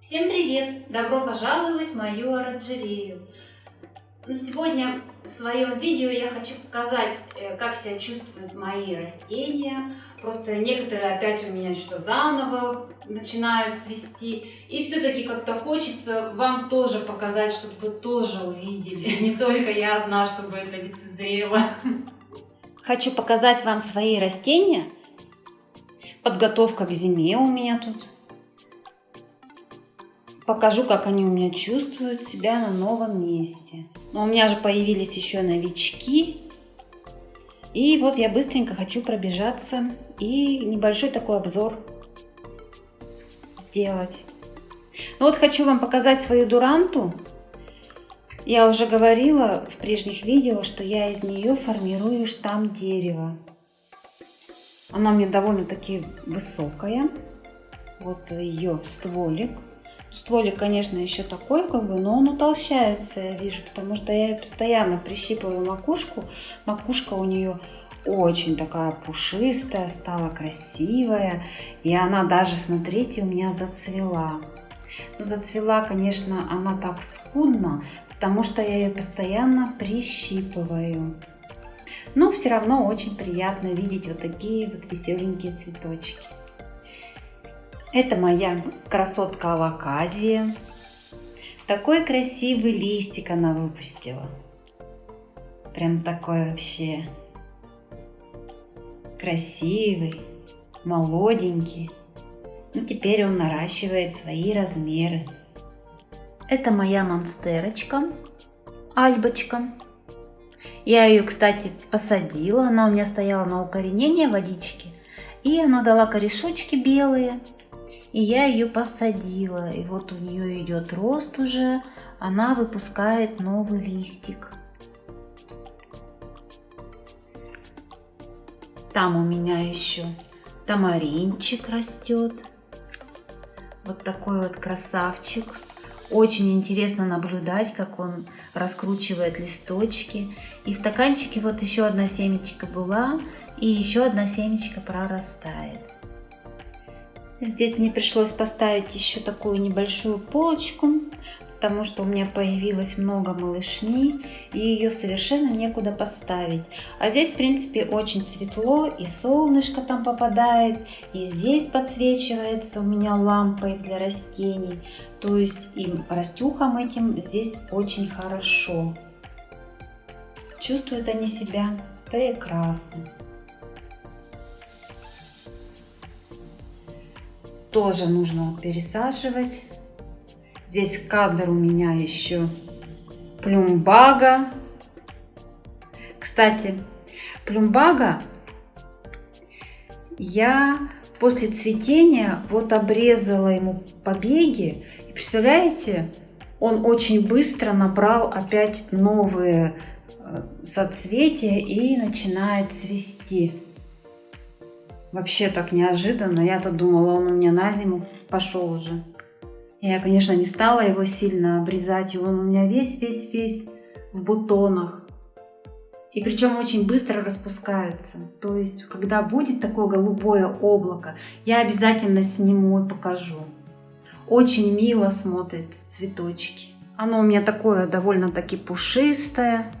Всем привет! Добро пожаловать в мою оранжерею! Сегодня в своем видео я хочу показать, э, как себя чувствуют мои растения. Просто некоторые опять у меня что заново начинают свести. И все-таки как-то хочется вам тоже показать, чтобы вы тоже увидели. Не только я одна, чтобы это лицезрело. Хочу показать вам свои растения. Подготовка к зиме у меня тут покажу, как они у меня чувствуют себя на новом месте. Но у меня же появились еще новички. И вот я быстренько хочу пробежаться и небольшой такой обзор сделать. Ну вот хочу вам показать свою дуранту. Я уже говорила в прежних видео, что я из нее формирую штамм дерева. Она мне довольно-таки высокая. Вот ее стволик. Стволик, конечно, еще такой, как бы, но он утолщается, я вижу, потому что я постоянно прищипываю макушку. Макушка у нее очень такая пушистая, стала красивая. И она даже, смотрите, у меня зацвела. Ну, зацвела, конечно, она так скудно, потому что я ее постоянно прищипываю. Но все равно очень приятно видеть вот такие вот веселенькие цветочки. Это моя красотка Алаказия. Такой красивый листик она выпустила. Прям такой вообще красивый, молоденький. Ну, теперь он наращивает свои размеры. Это моя монстерочка, альбочка. Я ее, кстати, посадила. Она у меня стояла на укоренение водички. И она дала корешочки белые. И я ее посадила. И вот у нее идет рост уже. Она выпускает новый листик. Там у меня еще тамаринчик растет. Вот такой вот красавчик. Очень интересно наблюдать, как он раскручивает листочки. И в стаканчике вот еще одна семечка была, и еще одна семечка прорастает. Здесь мне пришлось поставить еще такую небольшую полочку, потому что у меня появилось много малышни, и ее совершенно некуда поставить. А здесь, в принципе, очень светло, и солнышко там попадает, и здесь подсвечивается у меня лампой для растений. То есть им растюхам этим здесь очень хорошо. Чувствуют они себя прекрасно. Тоже нужно пересаживать. Здесь кадр у меня еще плюмбага. Кстати, плюмбага я после цветения вот обрезала ему побеги. И представляете, он очень быстро набрал опять новые э, соцветия и начинает цвести. Вообще так неожиданно. Я-то думала, он у меня на зиму пошел уже. Я, конечно, не стала его сильно обрезать. И он у меня весь-весь-весь в бутонах. И причем очень быстро распускаются. То есть, когда будет такое голубое облако, я обязательно сниму и покажу. Очень мило смотрят цветочки. Оно у меня такое довольно-таки пушистое.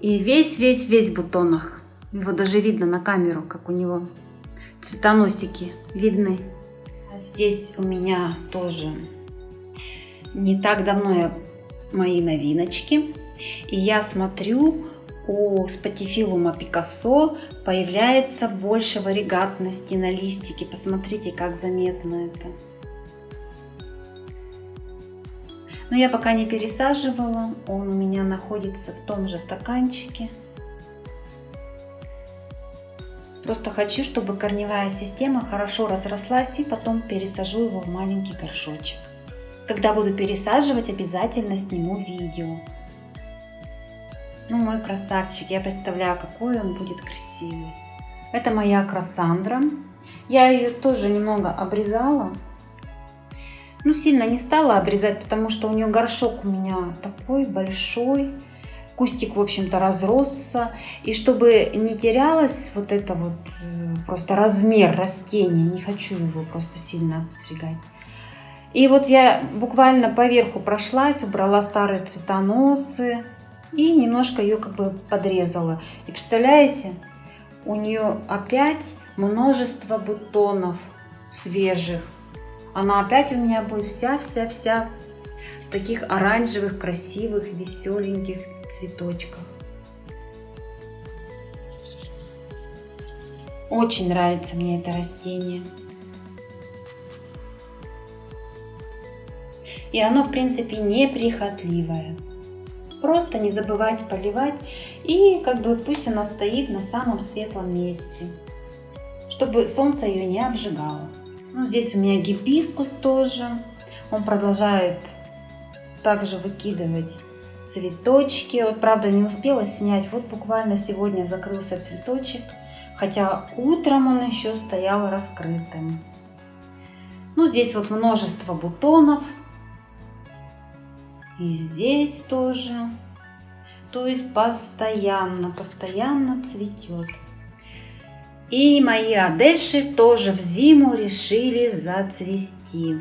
И весь-весь-весь в бутонах. Его даже видно на камеру, как у него цветоносики видны. Здесь у меня тоже не так давно я мои новиночки. И я смотрю, у спатифилума Пикассо появляется больше варигатности на листике. Посмотрите, как заметно это. Но я пока не пересаживала, он у меня находится в том же стаканчике. Просто хочу, чтобы корневая система хорошо разрослась и потом пересажу его в маленький горшочек. Когда буду пересаживать, обязательно сниму видео. Ну, мой красавчик, я представляю, какой он будет красивый. Это моя красандра. Я ее тоже немного обрезала. Ну, сильно не стала обрезать, потому что у нее горшок у меня такой большой. Кустик, в общем-то, разросся. И чтобы не терялось вот это вот э, просто размер растения, не хочу его просто сильно обстригать. И вот я буквально поверху прошлась, убрала старые цветоносы и немножко ее как бы подрезала. И представляете, у нее опять множество бутонов свежих. Она опять у меня будет вся-вся-вся таких оранжевых, красивых, веселеньких цветочках. Очень нравится мне это растение. И оно, в принципе, неприхотливое. Просто не забывать поливать и как бы пусть она стоит на самом светлом месте, чтобы солнце ее не обжигало. Ну, здесь у меня гибискус тоже. Он продолжает также выкидывать цветочки. Вот, правда, не успела снять. Вот буквально сегодня закрылся цветочек. Хотя утром он еще стоял раскрытым. Ну, здесь вот множество бутонов. И здесь тоже. То есть постоянно, постоянно цветет. И мои одеши тоже в зиму решили зацвести.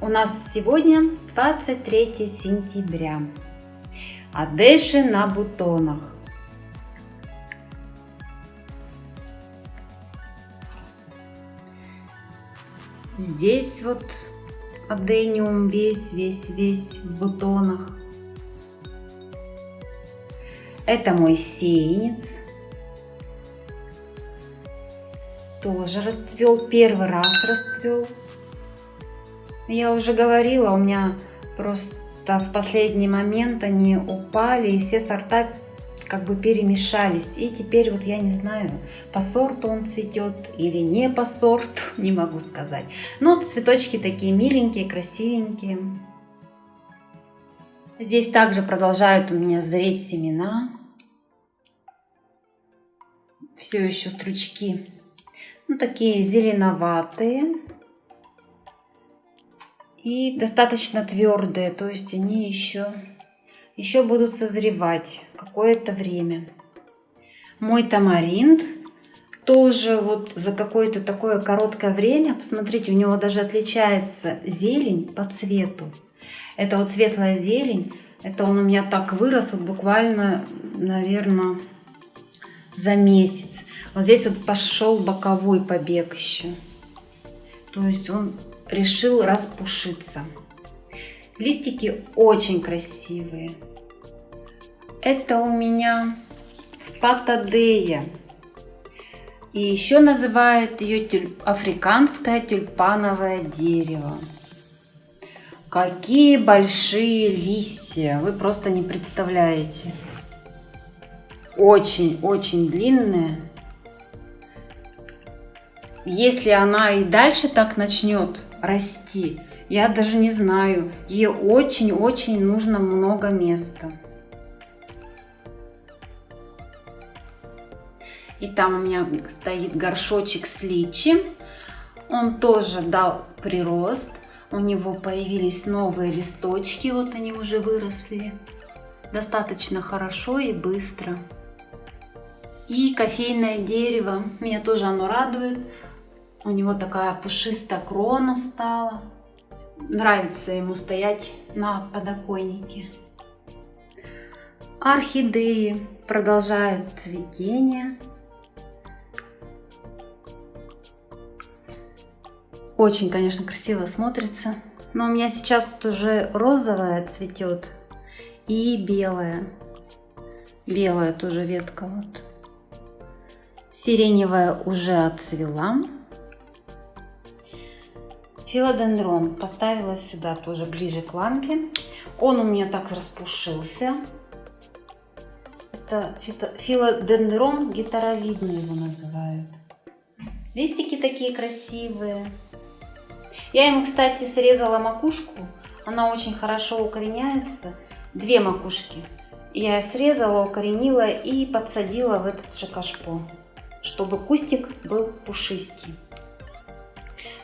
У нас сегодня 23 сентября. Одеши на бутонах. Здесь вот адениум весь, весь, весь в бутонах. Это мой сеянец. Тоже расцвел, первый раз расцвел. Я уже говорила, у меня просто в последний момент они упали, и все сорта как бы перемешались. И теперь вот я не знаю, по сорту он цветет или не по сорту, не могу сказать. Но цветочки такие миленькие, красивенькие. Здесь также продолжают у меня зреть семена. Все еще стручки. Ну, такие зеленоватые. И достаточно твердые, то есть они еще еще будут созревать какое-то время. Мой тамаринд тоже вот за какое-то такое короткое время, посмотрите, у него даже отличается зелень по цвету. Это вот светлая зелень, это он у меня так вырос, вот буквально, наверное, за месяц. Вот здесь вот пошел боковой побег еще. То есть он решил распушиться. Листики очень красивые. Это у меня спатадея. И еще называют ее тюль... африканское тюльпановое дерево. Какие большие листья, вы просто не представляете. Очень-очень длинные. Если она и дальше так начнет расти, я даже не знаю, ей очень-очень нужно много места. И там у меня стоит горшочек с личи. Он тоже дал прирост. У него появились новые листочки, вот они уже выросли. Достаточно хорошо и быстро. И кофейное дерево, меня тоже оно радует. У него такая пушистая крона стала. Нравится ему стоять на подоконнике. Орхидеи продолжают цветение. Очень, конечно, красиво смотрится. Но у меня сейчас вот уже розовая цветет и белая. Белая тоже ветка вот. Сиреневая уже отцвела. Филодендрон поставила сюда тоже ближе к лампе. Он у меня так распушился. Это филодендрон гитаровидный его называют. Листики такие красивые. Я ему, кстати, срезала макушку. Она очень хорошо укореняется. Две макушки. Я срезала, укоренила и подсадила в этот же кашпо, чтобы кустик был пушистый.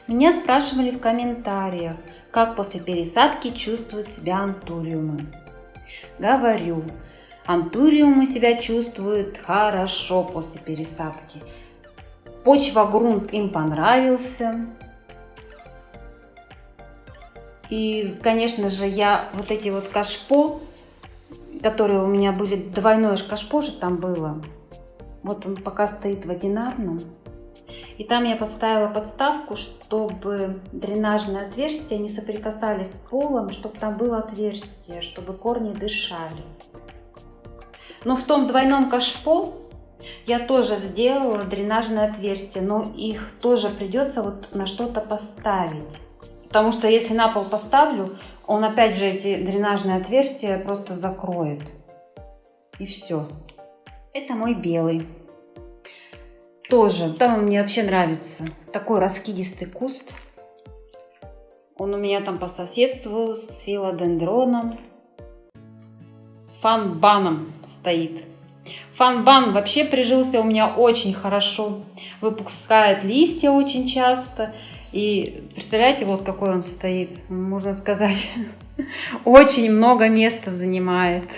Меня спрашивали в комментариях, как после пересадки чувствуют себя антуриумы. Говорю, антуриумы себя чувствуют хорошо после пересадки. Почва, грунт им понравился, И, конечно же, я вот эти вот кашпо, которые у меня были, двойное кашпо же там было. Вот он пока стоит в одинарном. И там я подставила подставку, чтобы дренажные отверстия не соприкасались с полом, чтобы там было отверстие, чтобы корни дышали. Но в том двойном кашпо я тоже сделала дренажные отверстия, но их тоже придется вот на что-то поставить. Потому что если на пол поставлю, он опять же эти дренажные отверстия просто закроет. И все. Это мой белый. Тоже, там мне вообще нравится. Такой раскидистый куст. Он у меня там по соседству с филодендроном. Фанбаном стоит. Фанбан вообще прижился у меня очень хорошо. Выпускает листья очень часто. И представляете, вот какой он стоит. Можно сказать, очень много места занимает.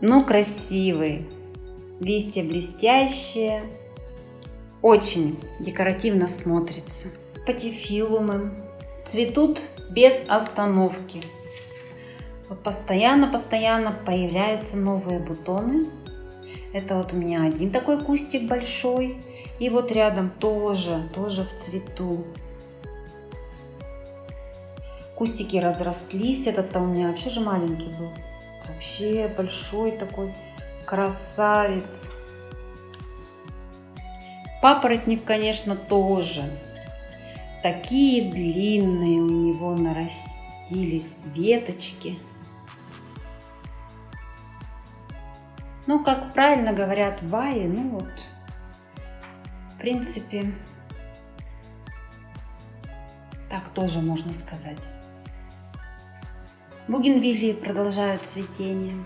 Ну, красивый листья блестящие, очень декоративно смотрится. Спатифилумы цветут без остановки. Вот постоянно-постоянно появляются новые бутоны. Это вот у меня один такой кустик большой. И вот рядом тоже, тоже в цвету. Кустики разрослись. Этот-то у меня вообще же маленький был. Вообще большой такой красавец. Папоротник, конечно, тоже. Такие длинные у него нарастились веточки. Ну, как правильно говорят баи, ну вот, в принципе, так тоже можно сказать. Бугенвилли продолжают цветение.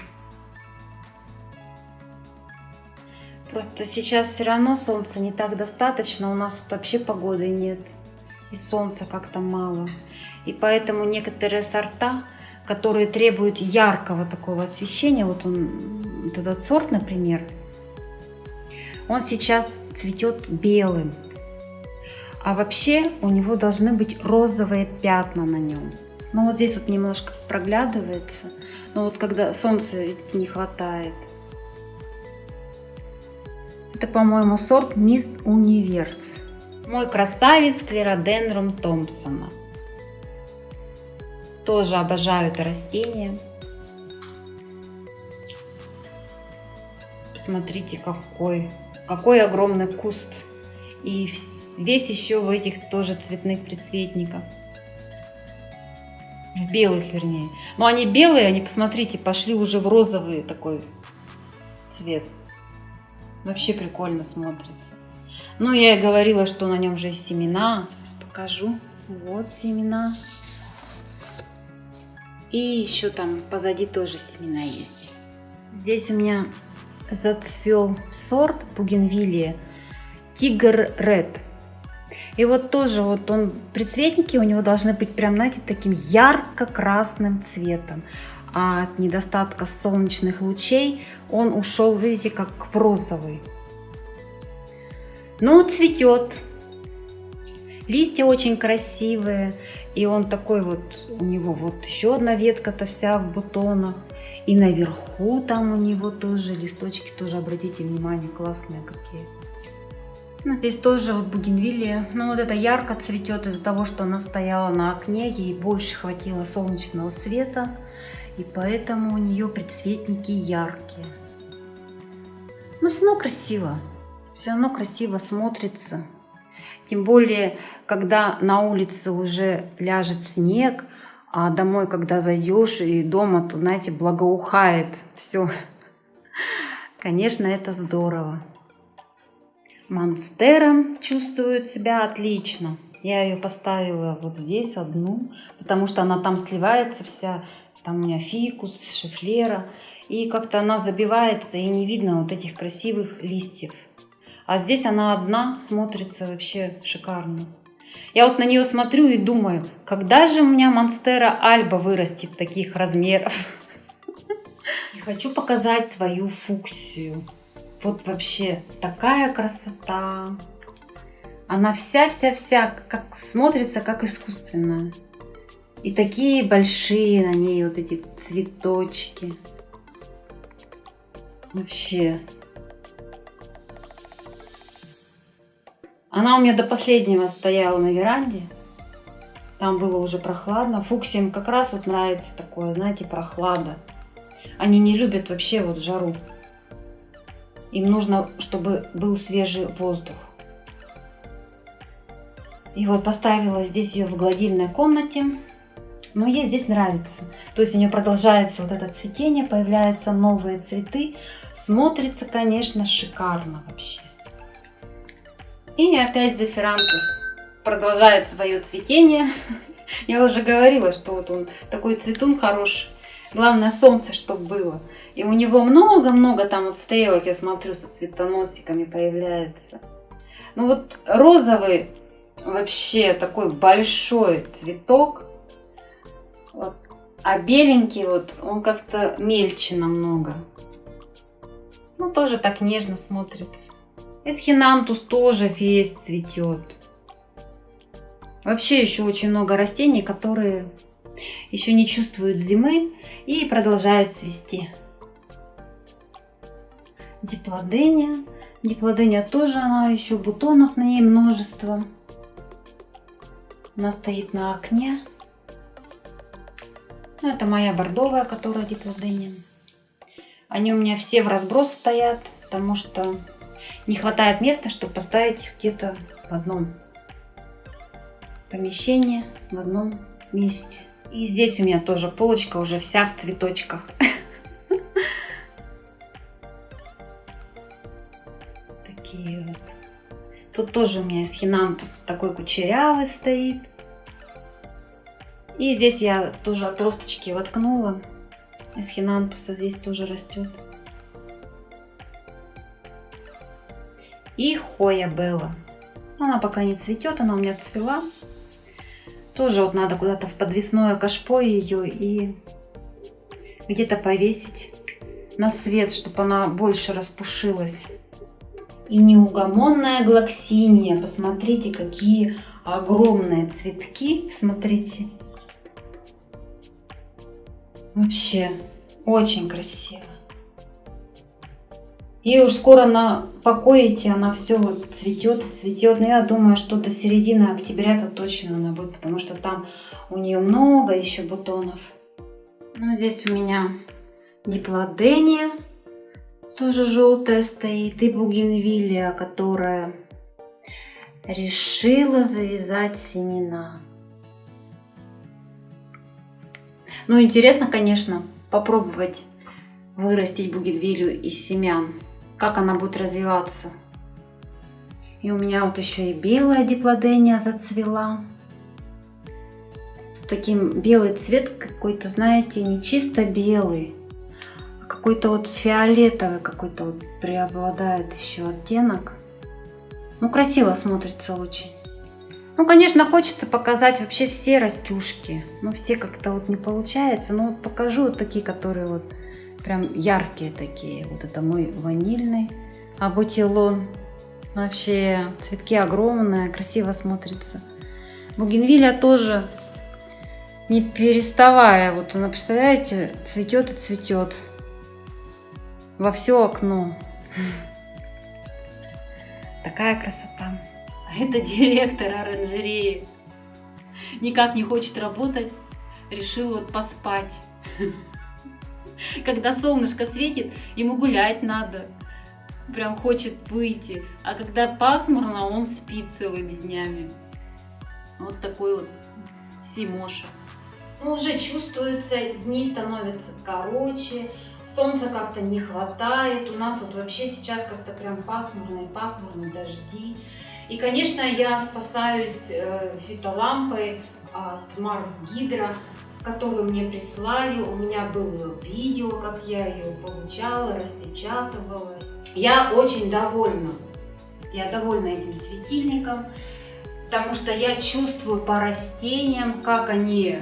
Просто сейчас все равно солнца не так достаточно, у нас тут вообще погоды нет. И солнца как-то мало. И поэтому некоторые сорта, которые требуют яркого такого освещения, вот он, вот этот сорт, например, он сейчас цветет белым. А вообще у него должны быть розовые пятна на нем. Ну вот здесь вот немножко проглядывается. Но вот когда солнца не хватает. Это, по-моему, сорт Мисс Универс. Мой красавец Клеродендрум Томпсона. Тоже обожаю это растение. Смотрите, какой, какой огромный куст. И весь еще в этих тоже цветных предцветниках. В белых, вернее. Но они белые, они, посмотрите, пошли уже в розовый такой цвет. Вообще прикольно смотрится. Ну, я и говорила, что на нем же есть семена. Сейчас покажу. Вот семена. И еще там позади тоже семена есть. Здесь у меня зацвел сорт бугенвилия Тигр Ред. И вот тоже вот он, предцветники у него должны быть прям, знаете, таким ярко-красным цветом а от недостатка солнечных лучей он ушел, видите, как в розовый. Ну, цветет. Листья очень красивые. И он такой вот, у него вот еще одна ветка-то вся в бутонах. И наверху там у него тоже листочки, тоже обратите внимание, классные какие. Ну, здесь тоже вот бугенвилия. Ну, вот это ярко цветет из-за того, что она стояла на окне, ей больше хватило солнечного света и поэтому у нее предцветники яркие. Но все равно красиво, все равно красиво смотрится. Тем более, когда на улице уже ляжет снег, а домой, когда зайдешь и дома, то, знаете, благоухает все. Конечно, это здорово. Монстера чувствует себя отлично. Я ее поставила вот здесь одну, потому что она там сливается вся там у меня фикус, шифлера. И как-то она забивается, и не видно вот этих красивых листьев. А здесь она одна, смотрится вообще шикарно. Я вот на нее смотрю и думаю, когда же у меня Монстера Альба вырастет таких размеров? И хочу показать свою фуксию. Вот вообще такая красота. Она вся-вся-вся, как смотрится, как искусственная. И такие большие на ней вот эти цветочки. Вообще. Она у меня до последнего стояла на веранде. Там было уже прохладно. Фуксиям как раз вот нравится такое, знаете, прохлада. Они не любят вообще вот жару. Им нужно, чтобы был свежий воздух. И вот поставила здесь ее в гладильной комнате. Но ей здесь нравится. То есть у нее продолжается вот это цветение, появляются новые цветы. Смотрится, конечно, шикарно вообще. И опять Зефирантус продолжает свое цветение. Я уже говорила, что вот он такой цветун хороший. Главное солнце, чтобы было. И у него много-много там вот стрелок, я смотрю, со цветоносиками появляется. Ну вот розовый вообще такой большой цветок. Вот. А беленький вот, он как-то мельче намного. Ну, тоже так нежно смотрится. Эсхинантус тоже весь цветет. Вообще еще очень много растений, которые еще не чувствуют зимы и продолжают цвести. Диплодения. Диплодения тоже, она еще бутонов на ней множество. Она стоит на окне. Ну, это моя бордовая, которая диплодения. Они у меня все в разброс стоят, потому что не хватает места, чтобы поставить их где-то в одном помещении, в одном месте. И здесь у меня тоже полочка уже вся в цветочках. Такие вот. Тут тоже у меня эсхинантус такой кучерявый стоит. И здесь я тоже отросточки воткнула. Эсхинантуса здесь тоже растет. И Хоя Белла. Она пока не цветет, она у меня цвела. Тоже вот надо куда-то в подвесное кашпо ее и где-то повесить на свет, чтобы она больше распушилась. И неугомонная глоксиния. Посмотрите, какие огромные цветки. Смотрите. Вообще, очень красиво. И уж скоро на покоите она все вот цветет, цветет. Но я думаю, что до середины октября-то точно она будет, потому что там у нее много еще бутонов. Ну, здесь у меня диплодения, тоже желтая стоит, и бугенвилия, которая решила завязать семена. Ну, интересно, конечно, попробовать вырастить бугенвилию из семян как она будет развиваться. И у меня вот еще и белая диплодения зацвела. С таким белый цвет какой-то, знаете, не чисто белый, а какой-то вот фиолетовый какой-то вот преобладает еще оттенок. Ну, красиво смотрится очень. Ну, конечно, хочется показать вообще все растюшки. Ну, все как-то вот не получается. Но вот покажу вот такие, которые вот прям яркие такие. Вот это мой ванильный абутилон. Вообще цветки огромные, красиво смотрится. Бугенвилля тоже не переставая. Вот она, представляете, цветет и цветет во все окно. Такая красота. Это директор оранжереи. Никак не хочет работать. Решил вот поспать. Когда солнышко светит, ему гулять надо. Прям хочет выйти. А когда пасмурно, он спит целыми днями. Вот такой вот Симоша. Ну, уже чувствуется, дни становятся короче, солнца как-то не хватает. У нас вот вообще сейчас как-то прям пасмурно и пасмурно, дожди. И, конечно, я спасаюсь э, фитолампой от Марс Гидро которую мне прислали. У меня было видео, как я ее получала, распечатывала. Я очень довольна. Я довольна этим светильником, потому что я чувствую по растениям, как они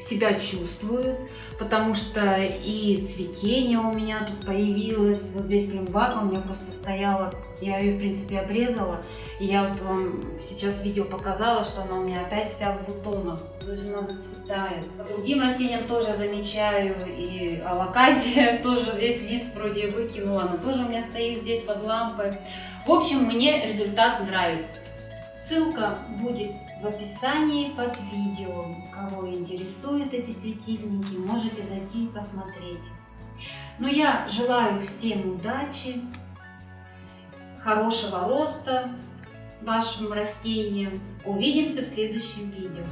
себя чувствует, потому что и цветение у меня тут появилось, вот здесь прям бака у меня просто стояла, я ее в принципе обрезала, и я вот вам сейчас видео показала, что она у меня опять вся в бутонах, то есть она зацветает. По другим растениям тоже замечаю, и алаказия тоже здесь лист вроде выкинула, она тоже у меня стоит здесь под лампой. В общем, мне результат нравится. Ссылка будет в описании под видео. Кого интересуют эти светильники, можете зайти и посмотреть. Но я желаю всем удачи, хорошего роста вашим растениям. Увидимся в следующем видео.